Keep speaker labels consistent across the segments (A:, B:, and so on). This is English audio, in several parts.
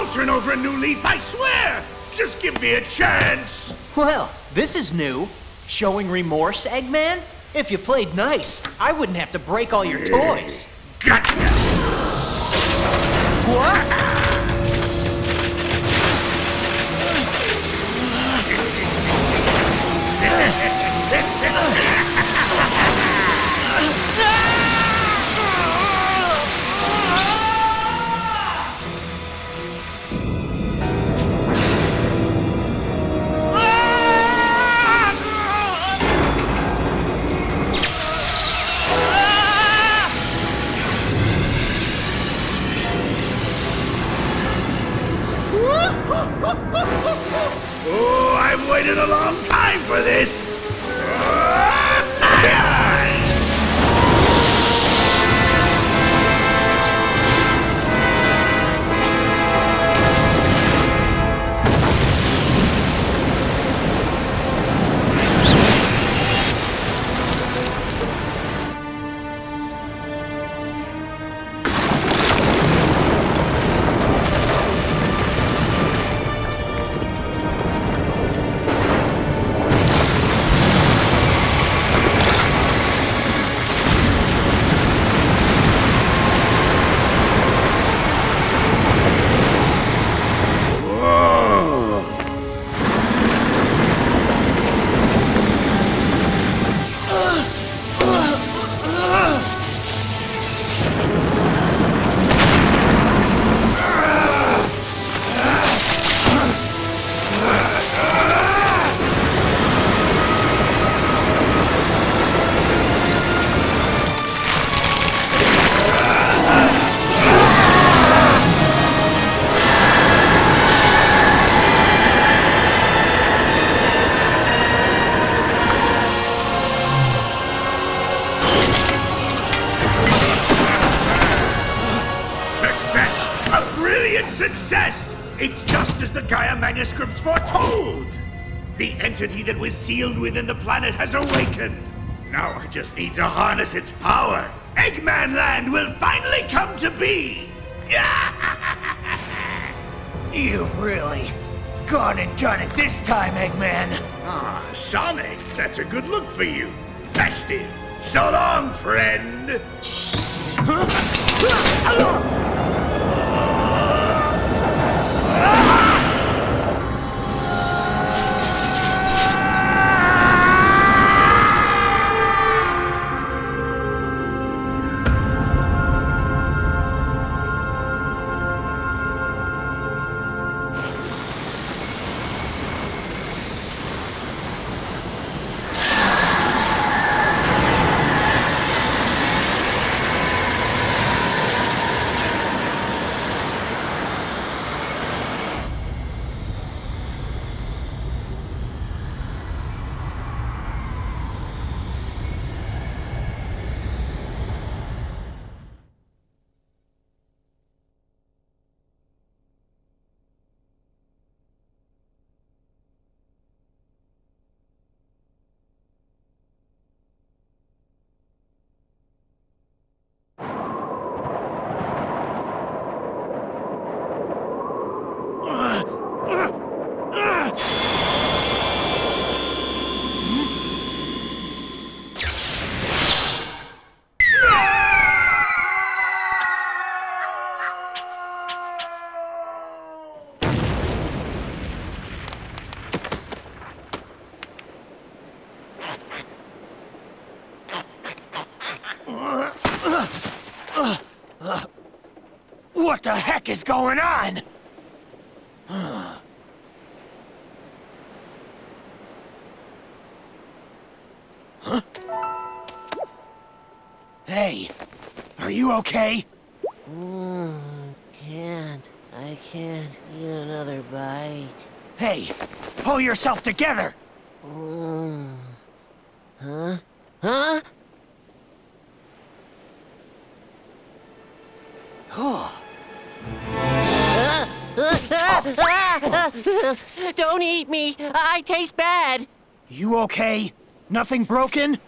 A: I'll turn over a new leaf, I swear. Just give me a chance.
B: Well, this is new. Showing remorse, Eggman? If you played nice, I wouldn't have to break all your toys.
A: Gotcha.
B: What?
A: Waited a long time for this. Just as the Gaia manuscripts foretold! The entity that was sealed within the planet has awakened. Now I just need to harness its power. Eggman Land will finally come to be!
B: You've really gone and done it this time, Eggman.
A: Ah, Sonic, that's a good look for you. Festive. So long, friend.
B: What the heck is going on? Huh? Hey, are you okay?
C: Mm, can't. I can't eat another bite.
B: Hey, pull yourself together!
C: Mm. Huh? Huh? Don't eat me! I taste bad!
B: You okay? Nothing broken?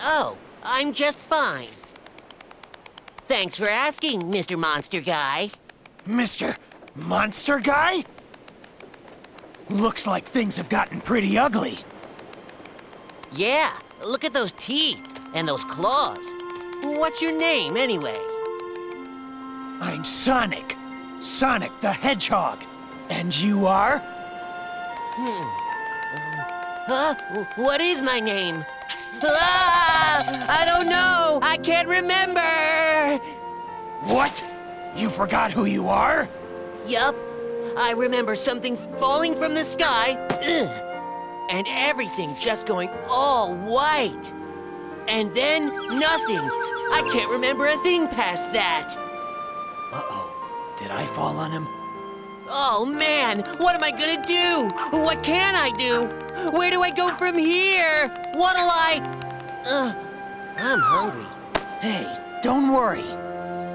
C: Oh, I'm just fine. Thanks for asking, Mr. Monster Guy.
B: Mr. Monster Guy? Looks like things have gotten pretty ugly.
C: Yeah, look at those teeth and those claws. What's your name, anyway?
B: I'm Sonic. Sonic the Hedgehog. And you are? Hmm.
C: Huh? What is my name? Ah! I don't know! I can't remember!
B: What? You forgot who you are?
C: Yup. I remember something falling from the sky. And everything just going all white. And then nothing. I can't remember a thing past that.
B: Uh-oh. Did I fall on him?
C: Oh man, what am I gonna do? What can I do? Where do I go from here? What'll I. Ugh, I'm hungry.
B: Hey, don't worry.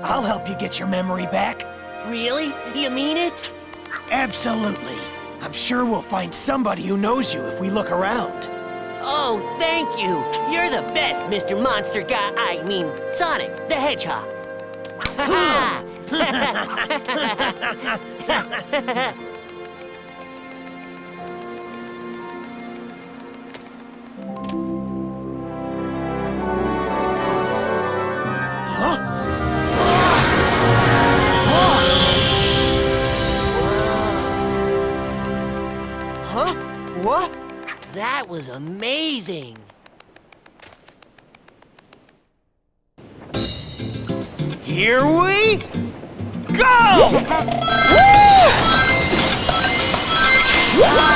B: I'll help you get your memory back.
C: Really? You mean it?
B: Absolutely. I'm sure we'll find somebody who knows you if we look around.
C: Oh, thank you. You're the best, Mr. Monster Guy. I mean, Sonic the Hedgehog. Ha? That was amazing.
B: Here we go!
C: Ah!